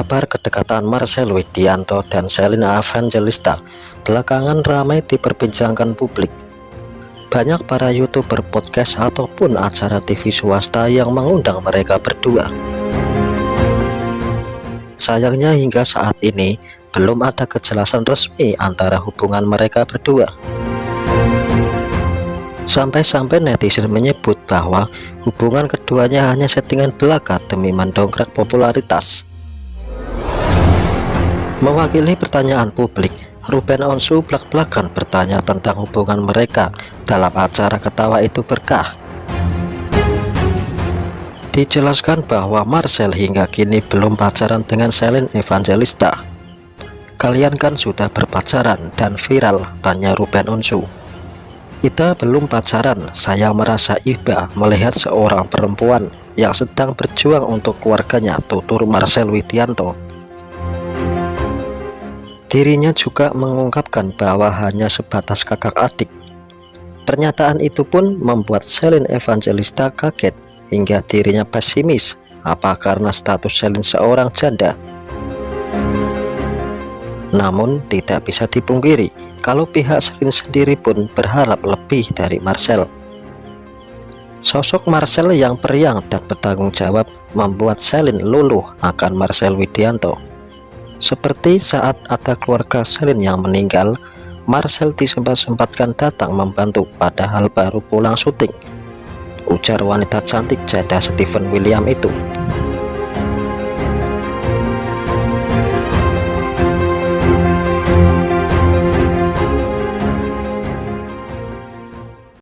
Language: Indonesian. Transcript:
Kabar kedekatan Marcel Widianto dan Selina Evangelista belakangan ramai diperbincangkan publik. Banyak para youtuber podcast ataupun acara TV swasta yang mengundang mereka berdua. Sayangnya hingga saat ini belum ada kejelasan resmi antara hubungan mereka berdua. Sampai-sampai netizen menyebut bahwa hubungan keduanya hanya settingan belaka demi mendongkrak popularitas. Mewakili pertanyaan publik, Ruben Onsu belak-belakan bertanya tentang hubungan mereka dalam acara ketawa itu berkah. Dijelaskan bahwa Marcel hingga kini belum pacaran dengan Selin Evangelista. Kalian kan sudah berpacaran dan viral, tanya Ruben Onsu. Kita belum pacaran, saya merasa iba melihat seorang perempuan yang sedang berjuang untuk keluarganya, tutur Marcel Widianto. Dirinya juga mengungkapkan bahwa hanya sebatas kakak adik. Pernyataan itu pun membuat Selin Evangelista kaget hingga dirinya pesimis apa karena status Selin seorang janda. Namun tidak bisa dipungkiri kalau pihak Selin sendiri pun berharap lebih dari Marcel. Sosok Marcel yang periang dan bertanggung jawab membuat Selin luluh akan Marcel Widianto. Seperti saat ada keluarga Selin yang meninggal, Marcel disempat-sempatkan datang membantu padahal baru pulang syuting. Ujar wanita cantik janda Stephen William itu.